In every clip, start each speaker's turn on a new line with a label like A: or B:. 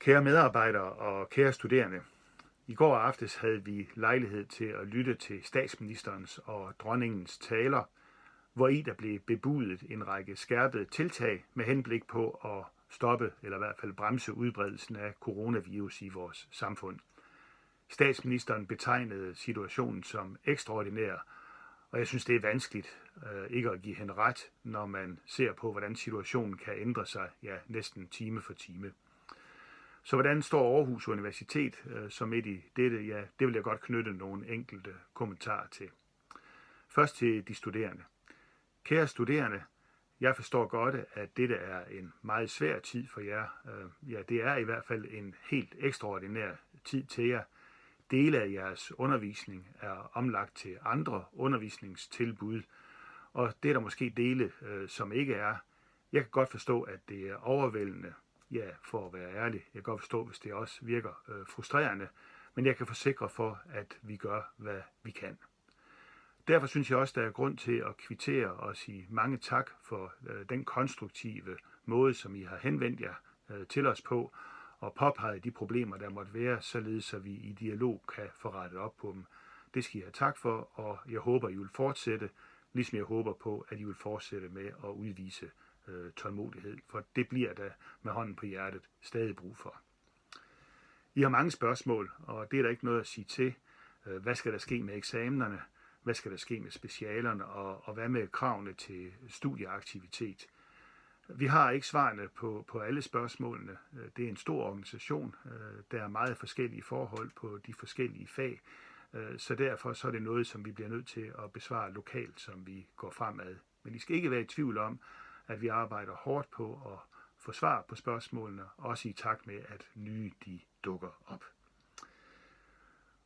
A: Kære medarbejdere og kære studerende, i går aftes havde vi lejlighed til at lytte til statsministerens og dronningens taler, hvor i der blev bebudet en række skærpede tiltag med henblik på at stoppe eller i hvert fald bremse udbredelsen af coronavirus i vores samfund. Statsministeren betegnede situationen som ekstraordinær, og jeg synes, det er vanskeligt øh, ikke at give hende ret, når man ser på, hvordan situationen kan ændre sig ja, næsten time for time. Så hvordan står Aarhus Universitet øh, som midt i dette? Ja, det vil jeg godt knytte nogle enkelte kommentarer til. Først til de studerende. Kære studerende, jeg forstår godt, at dette er en meget svær tid for jer. Øh, ja, det er i hvert fald en helt ekstraordinær tid til jer. Dele af jeres undervisning er omlagt til andre undervisningstilbud, og det er der måske dele, øh, som ikke er. Jeg kan godt forstå, at det er overvældende ja, for at være ærlig, jeg kan godt forstå, hvis det også virker øh, frustrerende, men jeg kan forsikre for, at vi gør, hvad vi kan. Derfor synes jeg også, der er grund til at kvittere og sige mange tak for øh, den konstruktive måde, som I har henvendt jer øh, til os på, og påpeget de problemer, der måtte være, således så vi i dialog kan få rettet op på dem. Det skal I have tak for, og jeg håber, I vil fortsætte, ligesom jeg håber på, at I vil fortsætte med at udvise øh, tålmodighed, for det bliver der med hånden på hjertet stadig brug for. I har mange spørgsmål, og det er der ikke noget at sige til. Øh, hvad skal der ske med eksamenerne? Hvad skal der ske med specialerne? Og, og hvad med kravene til studieaktivitet? Vi har ikke svarene på, på alle spørgsmålene. Øh, det er en stor organisation. Øh, der er meget forskellige forhold på de forskellige fag. Så derfor så er det noget, som vi bliver nødt til at besvare lokalt, som vi går fremad. Men I skal ikke være i tvivl om, at vi arbejder hårdt på at få svar på spørgsmålene, også i takt med, at nye de dukker op.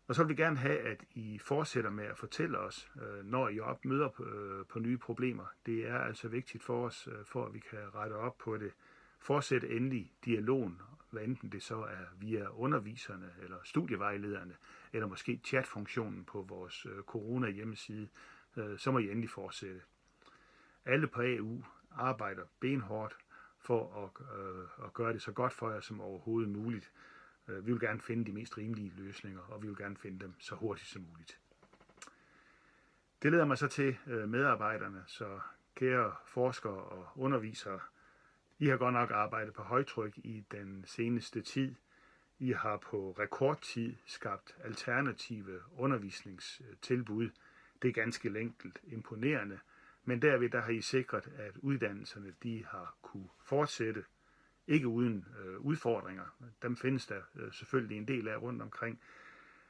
A: Og så vil vi gerne have, at I fortsætter med at fortælle os, øh, når I op møder øh, på, nye problemer. Det er altså vigtigt for os, øh, for at vi kan rette op på det. Fortsæt endelig dialogen, hvad enten det så er via underviserne eller studievejlederne, eller måske chatfunktionen på vores corona hjemmeside, så må I endelig fortsætte. Alle på AU arbejder benhårdt for at, øh, at gøre det så godt for jer som overhovedet muligt. Øh, vi vil gerne finde de mest rimelige løsninger, og vi vil gerne finde dem så hurtigt som muligt. Det leder mig så til øh, medarbejderne, så kære forskere og undervisere, I har godt nok arbejdet på højtryk i den seneste tid. I har på rekordtid skabt alternative undervisningstilbud. Det er ganske enkelt imponerende, men derved der har I sikret, at uddannelserne de har kunne fortsætte, ikke uden øh, udfordringer. Dem findes der øh, selvfølgelig en del af rundt omkring.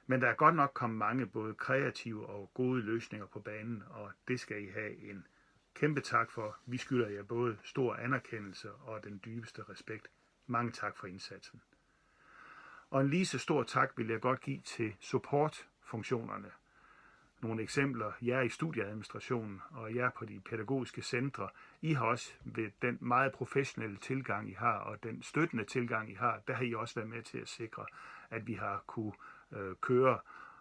A: Men der er godt nok kommet mange både kreative og gode løsninger på banen, og det skal I have en kæmpe tak for. Vi skylder jer både stor anerkendelse og den dybeste respekt. Mange tak for indsatsen. Og en lige så stor tak vil jeg godt give til supportfunktionerne – nogle eksempler. Jeg er i studieadministrationen, og jeg er på de pædagogiske centre. I har også ved den meget professionelle tilgang, I har, og den støttende tilgang, I har, der har I også været med til at sikre, at vi har kunne øh, køre,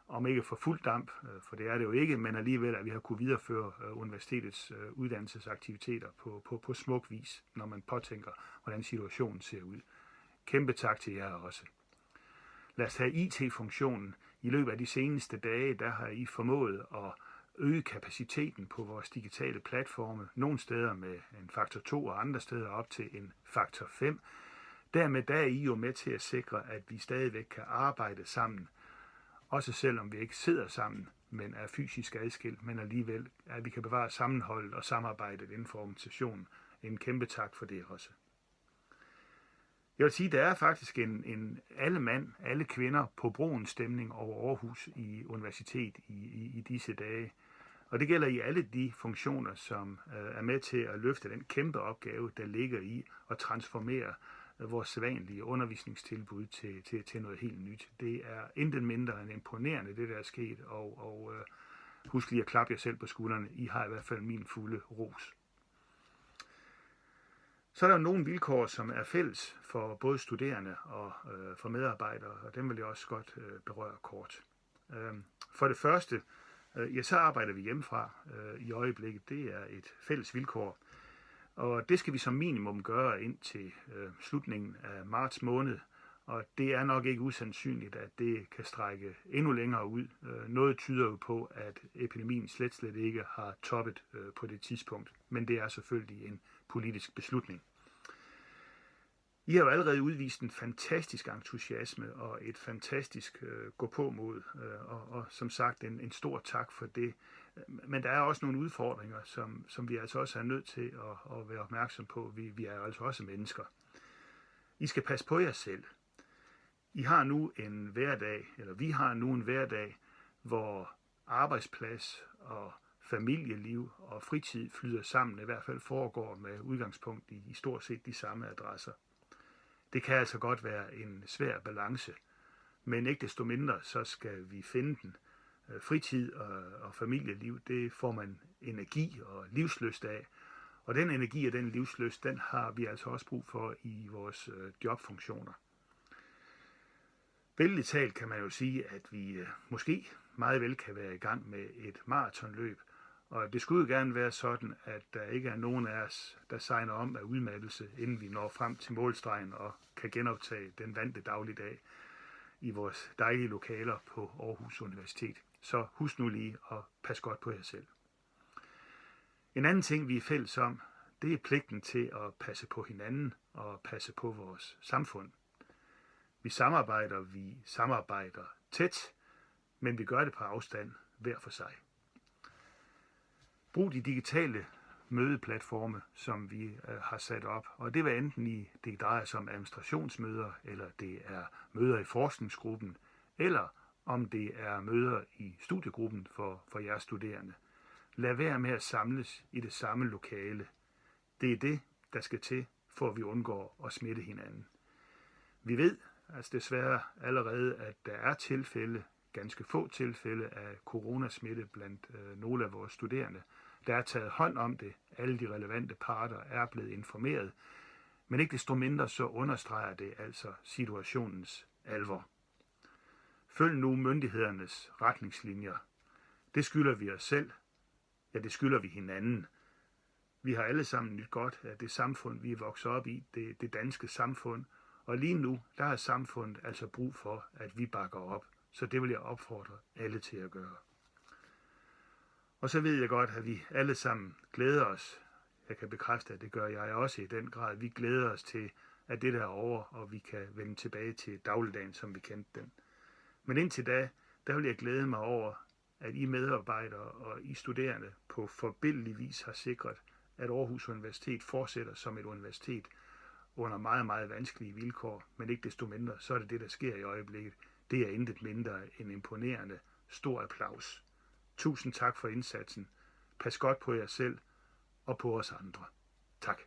A: om ikke for fuld damp, øh, for det er det jo ikke, men alligevel, at vi har kunne videreføre øh, universitetets øh, uddannelsesaktiviteter på, på, på smuk vis, når man påtænker, hvordan situationen ser ud. Kæmpe tak til jer også. Lad os have IT-funktionen i løbet af de seneste dage, der har I formået at øge kapaciteten på vores digitale platforme, nogle steder med en faktor 2 og andre steder op til en faktor 5. Dermed der er I jo med til at sikre, at vi stadigvæk kan arbejde sammen, også selvom vi ikke sidder sammen, men er fysisk adskilt, men alligevel, at vi kan bevare sammenholdet og samarbejdet inden for organisationen. En kæmpe tak for det også. Jeg vil sige, der er faktisk en, en alle mand, alle kvinder på broen stemning over Aarhus i universitet i, i, i disse dage. Og det gælder i alle de funktioner, som øh, er med til at løfte den kæmpe opgave, der ligger i at transformere øh, vores sædvanlige undervisningstilbud til, til, til noget helt nyt. Det er intet mindre end imponerende, det der er sket, og, og øh, husk lige at klappe jer selv på skuldrene. I har i hvert fald min fulde ros. Så er der nogle vilkår, som er fælles for både studerende og øh, for medarbejdere, og dem vil jeg også godt øh, berøre kort. Øh, for det første, øh, ja, så arbejder vi hjemmefra øh, i øjeblikket. Det er et fælles vilkår, og det skal vi som minimum gøre ind til øh, slutningen af marts måned, og det er nok ikke usandsynligt, at det kan strække endnu længere ud. Øh, noget tyder jo på, at epidemien slet slet ikke har toppet øh, på det tidspunkt, men det er selvfølgelig en politisk beslutning. I har jo allerede udvist en fantastisk entusiasme og et fantastisk øh, gå på mod, øh, og, og som sagt en, en stor tak for det. Men der er også nogle udfordringer, som, som vi altså også er nødt til at, at være opmærksom på. Vi, vi er altså også mennesker. I skal passe på jer selv. I har nu en hverdag, eller vi har nu en hverdag, hvor arbejdsplads og familieliv og fritid flyder sammen, i hvert fald foregår med udgangspunkt i, i stort set de samme adresser. Det kan altså godt være en svær balance, men ikke desto mindre, så skal vi finde den. Øh, fritid og, og familieliv, det får man energi og livsløst af, og den energi og den livsløst, den har vi altså også brug for i vores øh, jobfunktioner. Billedligt talt kan man jo sige, at vi øh, måske meget vel kan være i gang med et maratonløb, og det skulle jo gerne være sådan, at der ikke er nogen af os, der signer om af udmattelse, inden vi når frem til målstregen og kan genoptage den vante dagligdag i vores dejlige lokaler på Aarhus Universitet. Så husk nu lige at passe godt på jer selv. En anden ting, vi er fælles om, det er pligten til at passe på hinanden og passe på vores samfund. Vi samarbejder, vi samarbejder tæt, men vi gør det på afstand hver for sig. Brug de digitale mødeplatforme, som vi øh, har sat op. Og det var enten i, det drejer sig om administrationsmøder, eller det er møder i forskningsgruppen, eller om det er møder i studiegruppen for, for jeres studerende. Lad være med at samles i det samme lokale. Det er det, der skal til, for at vi undgår at smitte hinanden. Vi ved altså desværre allerede, at der er tilfælde, ganske få tilfælde af coronasmitte blandt øh, nogle af vores studerende. Der er taget hånd om det. Alle de relevante parter er blevet informeret. Men ikke desto mindre så understreger det altså situationens alvor. Følg nu myndighedernes retningslinjer. Det skylder vi os selv. Ja, det skylder vi hinanden. Vi har alle sammen nyt godt af det samfund, vi er vokset op i, det, det danske samfund. Og lige nu, der har samfundet altså brug for, at vi bakker op. Så det vil jeg opfordre alle til at gøre. Og så ved jeg godt, at vi alle sammen glæder os. Jeg kan bekræfte, at det gør jeg også i den grad. Vi glæder os til, at det der er over, og vi kan vende tilbage til dagligdagen, som vi kendte den. Men indtil da, der vil jeg glæde mig over, at I medarbejdere og I studerende på forbindelig vis har sikret, at Aarhus Universitet fortsætter som et universitet under meget, meget vanskelige vilkår, men ikke desto mindre, så er det det, der sker i øjeblikket. Det er intet mindre end imponerende. Stor applaus. Tusind tak for indsatsen. Pas godt på jer selv og på os andre. Tak.